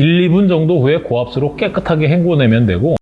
1, 2분 정도 후에 고압수로 깨끗하게 헹궈내면 되고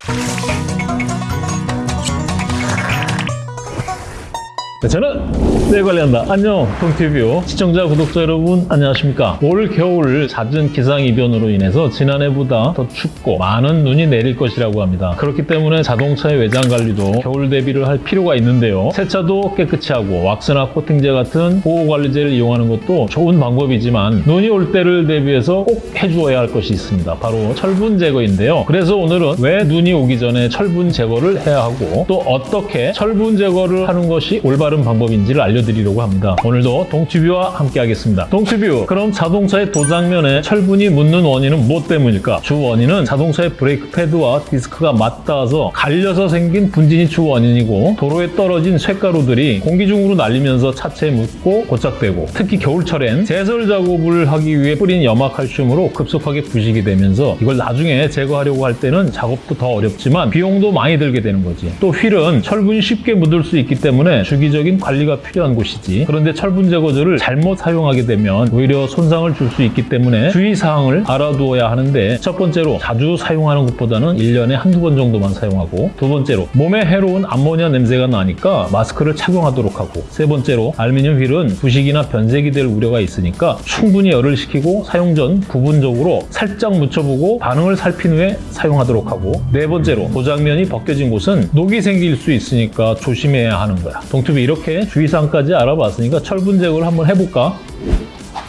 저는 내 관리한다. 안녕, 동티뷰 시청자, 구독자 여러분 안녕하십니까? 올 겨울 잦은 기상이변으로 인해서 지난해보다 더 춥고 많은 눈이 내릴 것이라고 합니다. 그렇기 때문에 자동차의 외장 관리도 겨울 대비를 할 필요가 있는데요. 세차도 깨끗이 하고 왁스나 코팅제 같은 보호관리제를 이용하는 것도 좋은 방법이지만 눈이 올 때를 대비해서 꼭 해주어야 할 것이 있습니다. 바로 철분 제거인데요. 그래서 오늘은 왜 눈이 오기 전에 철분 제거를 해야 하고 또 어떻게 철분 제거를 하는 것이 올바른 방법인지를 알려드리려고 합니다. 오늘도 동튜뷰와 함께 하겠습니다. 동튜뷰, 그럼 자동차의 도장면에 철분이 묻는 원인은 무엇 때문일까? 주 원인은 자동차의 브레이크 패드와 디스크가 맞닿아서 갈려서 생긴 분진이 주 원인이고 도로에 떨어진 쇳가루들이 공기 중으로 날리면서 차체에 묻고 고착되고 특히 겨울철엔 제설 작업을 하기 위해 뿌린 염화칼슘으로 급속하게 부식이 되면서 이걸 나중에 제거하려고 할 때는 작업도 더 어렵지만 비용도 많이 들게 되는 거지. 또 휠은 철분이 쉽게 묻을 수 있기 때문에 주기적인 관리가 필요한 곳이지. 그런데 철분 제거제를 잘못 사용하게 되면 오히려 손상을 줄 수 있기 때문에 주의사항을 알아두어야 하는데 첫 번째로 자주 사용하는 것보다는 1년에 한두 번 정도만 사용하고 두 번째로 몸에 해로운 암모니아 냄새가 나니까 마스크를 착용하도록 하고 세 번째로 알루미늄 휠은 부식이나 변색이 될 우려가 있으니까 충분히 열을 식히고 사용 전 부분적으로 살짝 묻혀보고 반응을 살핀 후에 사용하도록 하고 네 번째로 도장면이 벗겨진 곳은 녹이 생길 수 있으니까 조심해야 하는 거야. 동투비 이렇게 주의사항까지 알아봤으니까 철분 제거를 한번 해볼까?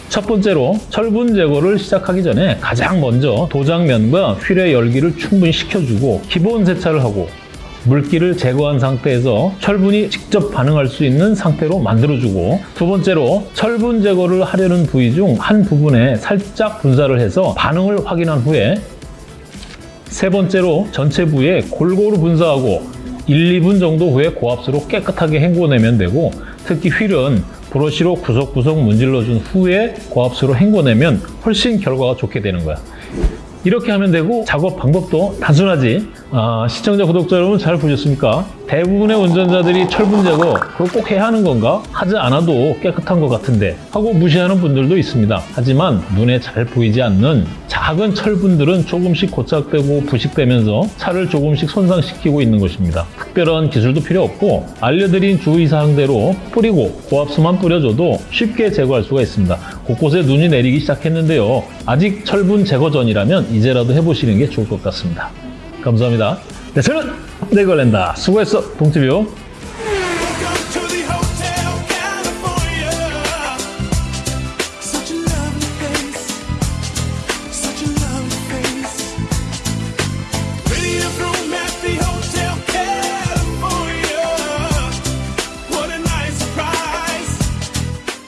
첫 번째로 철분 제거를 시작하기 전에 가장 먼저 도장면과 휠의 열기를 충분히 식혀주고 기본 세차를 하고 물기를 제거한 상태에서 철분이 직접 반응할 수 있는 상태로 만들어주고 두 번째로 철분 제거를 하려는 부위 중 한 부분에 살짝 분사를 해서 반응을 확인한 후에 세 번째로 전체 부위에 골고루 분사하고 1, 2분 정도 후에 고압수로 깨끗하게 헹궈내면 되고 특히 휠은 브러쉬로 구석구석 문질러준 후에 고압수로 헹궈내면 훨씬 결과가 좋게 되는 거야. 이렇게 하면 되고 작업 방법도 단순하지 아, 시청자 구독자 여러분 잘 보셨습니까? 대부분의 운전자들이 철분 제거 그거 꼭 해야 하는 건가? 하지 않아도 깨끗한 것 같은데 하고 무시하는 분들도 있습니다. 하지만 눈에 잘 보이지 않는 작은 철분들은 조금씩 고착되고 부식되면서 차를 조금씩 손상시키고 있는 것입니다. 특별한 기술도 필요 없고 알려드린 주의사항대로 뿌리고 고압수만 뿌려줘도 쉽게 제거할 수가 있습니다. 곳곳에 눈이 내리기 시작했는데요. 아직 철분 제거 전이라면 이제라도 해보시는 게 좋을 것 같습니다 감사합니다. 네, 저는 내걸랜다. 수고했어, 동티뷰.